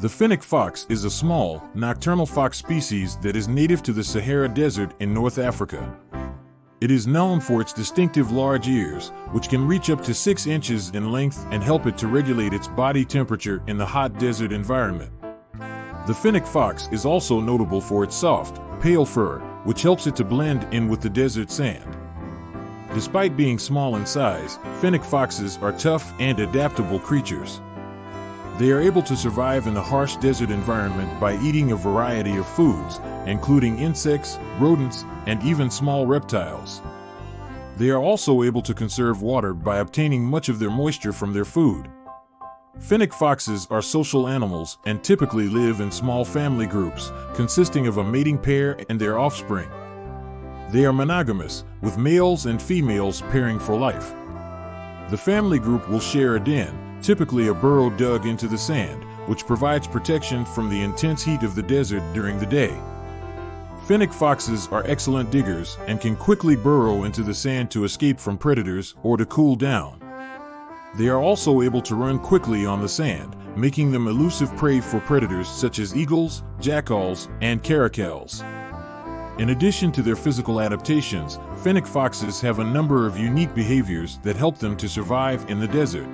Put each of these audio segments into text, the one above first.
The fennec fox is a small, nocturnal fox species that is native to the Sahara Desert in North Africa. It is known for its distinctive large ears, which can reach up to 6 inches in length and help it to regulate its body temperature in the hot desert environment. The fennec fox is also notable for its soft, pale fur, which helps it to blend in with the desert sand. Despite being small in size, fennec foxes are tough and adaptable creatures. They are able to survive in the harsh desert environment by eating a variety of foods, including insects, rodents, and even small reptiles. They are also able to conserve water by obtaining much of their moisture from their food. Fennec foxes are social animals and typically live in small family groups, consisting of a mating pair and their offspring. They are monogamous, with males and females pairing for life. The family group will share a den, typically a burrow dug into the sand, which provides protection from the intense heat of the desert during the day. Fennec foxes are excellent diggers and can quickly burrow into the sand to escape from predators or to cool down. They are also able to run quickly on the sand, making them elusive prey for predators such as eagles, jackals, and caracals. In addition to their physical adaptations, fennec foxes have a number of unique behaviors that help them to survive in the desert.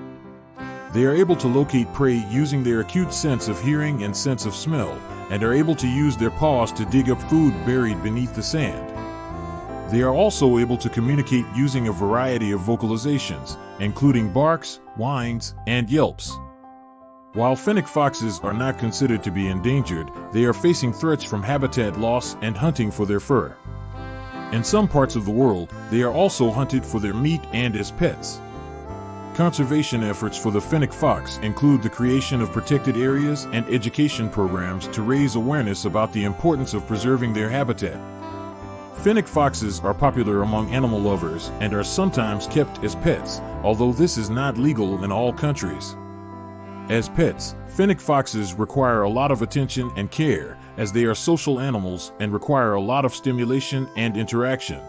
They are able to locate prey using their acute sense of hearing and sense of smell, and are able to use their paws to dig up food buried beneath the sand. They are also able to communicate using a variety of vocalizations, including barks, whines, and yelps. While fennec foxes are not considered to be endangered, they are facing threats from habitat loss and hunting for their fur. In some parts of the world, they are also hunted for their meat and as pets. Conservation efforts for the fennec fox include the creation of protected areas and education programs to raise awareness about the importance of preserving their habitat. Fennec foxes are popular among animal lovers and are sometimes kept as pets, although this is not legal in all countries. As pets, fennec foxes require a lot of attention and care, as they are social animals and require a lot of stimulation and interaction.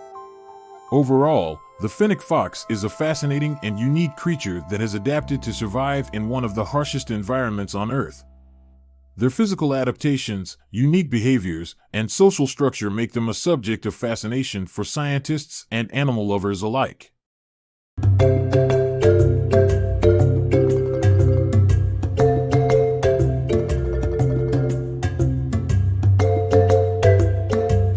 Overall, the fennec fox is a fascinating and unique creature that has adapted to survive in one of the harshest environments on Earth. Their physical adaptations, unique behaviors, and social structure make them a subject of fascination for scientists and animal lovers alike.